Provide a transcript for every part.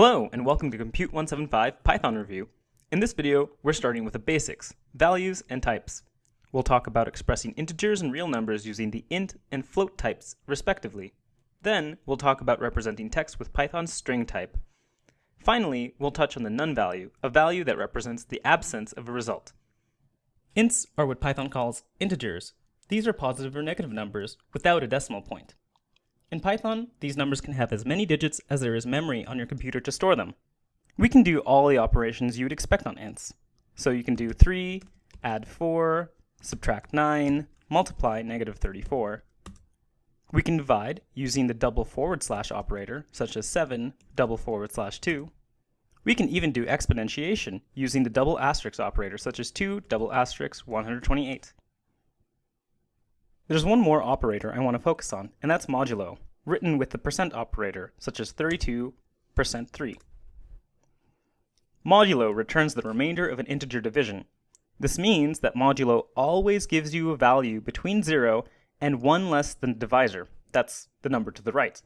Hello, and welcome to Compute 175 Python Review. In this video, we're starting with the basics, values and types. We'll talk about expressing integers and real numbers using the int and float types, respectively. Then, we'll talk about representing text with Python's string type. Finally, we'll touch on the none value, a value that represents the absence of a result. Ints are what Python calls integers. These are positive or negative numbers without a decimal point. In Python, these numbers can have as many digits as there is memory on your computer to store them. We can do all the operations you would expect on ints. So you can do 3, add 4, subtract 9, multiply negative 34. We can divide using the double forward slash operator, such as 7 double forward slash 2. We can even do exponentiation using the double asterisk operator, such as 2 double asterisk 128. There's one more operator I want to focus on, and that's modulo, written with the percent operator, such as 32 percent 3. Modulo returns the remainder of an integer division. This means that modulo always gives you a value between 0 and 1 less than the divisor. That's the number to the right.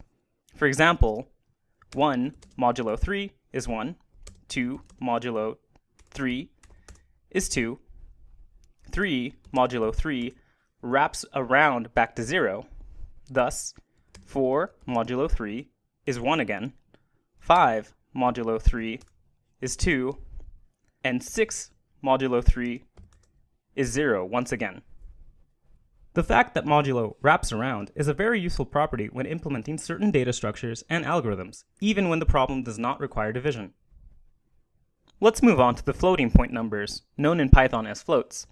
For example, 1 modulo 3 is 1, 2 modulo 3 is 2, 3 modulo 3 wraps around back to 0. Thus, 4 modulo 3 is 1 again, 5 modulo 3 is 2, and 6 modulo 3 is 0 once again. The fact that modulo wraps around is a very useful property when implementing certain data structures and algorithms, even when the problem does not require division. Let's move on to the floating point numbers, known in Python as floats.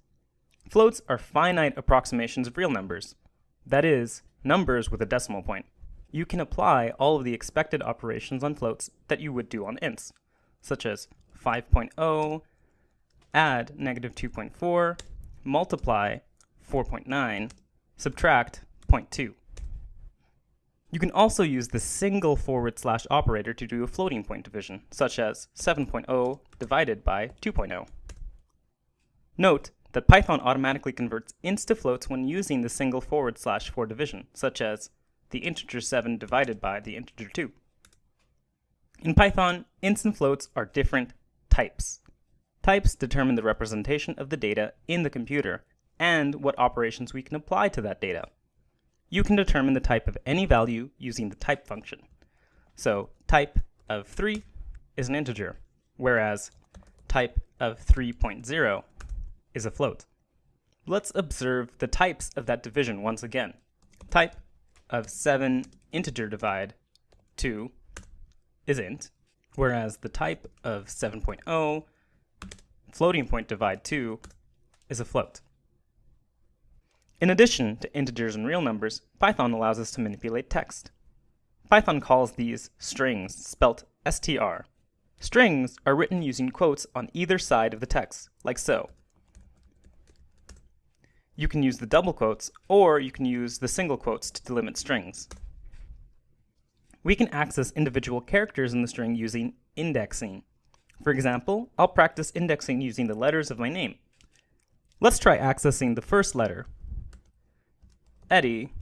Floats are finite approximations of real numbers, that is, numbers with a decimal point. You can apply all of the expected operations on floats that you would do on ints, such as 5.0, add negative 2.4, multiply 4.9, subtract 0.2. You can also use the single forward slash operator to do a floating point division, such as 7.0 divided by 2.0. Note that Python automatically converts ints to floats when using the single forward slash for division, such as the integer 7 divided by the integer 2. In Python, ints and floats are different types. Types determine the representation of the data in the computer and what operations we can apply to that data. You can determine the type of any value using the type function. So type of 3 is an integer, whereas type of 3.0 is a float. Let's observe the types of that division once again. Type of 7 integer divide 2 is int, whereas the type of 7.0 floating point divide 2 is a float. In addition to integers and real numbers, Python allows us to manipulate text. Python calls these strings, spelt str. Strings are written using quotes on either side of the text, like so you can use the double quotes, or you can use the single quotes to delimit strings. We can access individual characters in the string using indexing. For example, I'll practice indexing using the letters of my name. Let's try accessing the first letter, Eddie,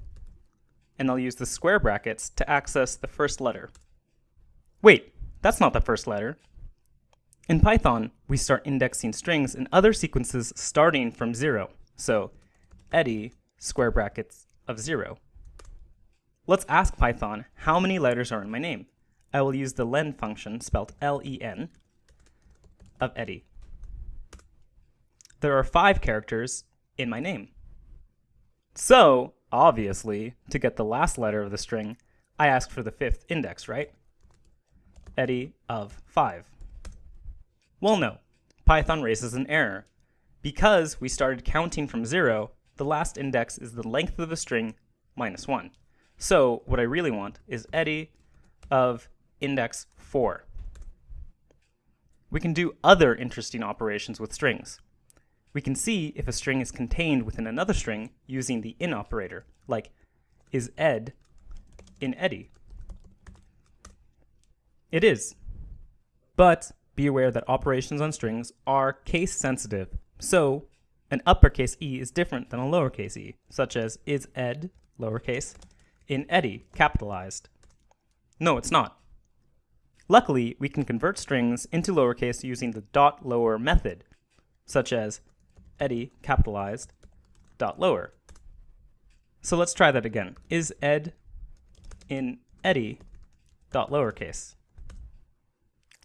and I'll use the square brackets to access the first letter. Wait, that's not the first letter. In Python, we start indexing strings and other sequences starting from zero. So Eddie square brackets of 0. Let's ask Python how many letters are in my name. I will use the len function, spelled L-E-N, of Eddie. There are five characters in my name. So, obviously, to get the last letter of the string, I ask for the fifth index, right? Eddie of 5. Well, no. Python raises an error. Because we started counting from 0, the last index is the length of the string minus 1. So what I really want is Eddie of index 4. We can do other interesting operations with strings. We can see if a string is contained within another string using the in operator, like is ed in Eddie? It is. But be aware that operations on strings are case sensitive, so an uppercase e is different than a lowercase e, such as is ed, lowercase, in Eddie, capitalized. No, it's not. Luckily, we can convert strings into lowercase using the dot lower method, such as Eddie capitalized dot lower. So let's try that again. Is ed in Eddie dot lowercase.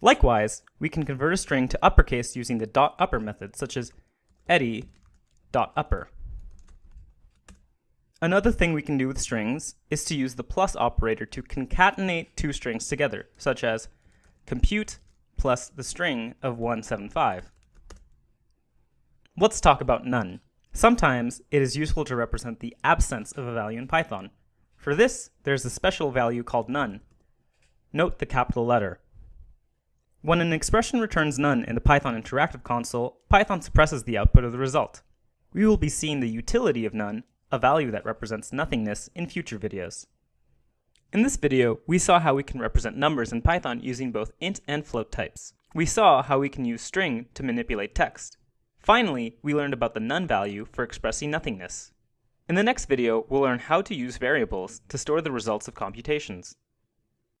Likewise, we can convert a string to uppercase using the dot upper method, such as Eddie dot upper. Another thing we can do with strings is to use the plus operator to concatenate two strings together, such as compute plus the string of 175. Let's talk about none. Sometimes it is useful to represent the absence of a value in Python. For this, there's a special value called none. Note the capital letter. When an expression returns none in the Python interactive console, Python suppresses the output of the result. We will be seeing the utility of none, a value that represents nothingness, in future videos. In this video, we saw how we can represent numbers in Python using both int and float types. We saw how we can use string to manipulate text. Finally, we learned about the none value for expressing nothingness. In the next video, we'll learn how to use variables to store the results of computations.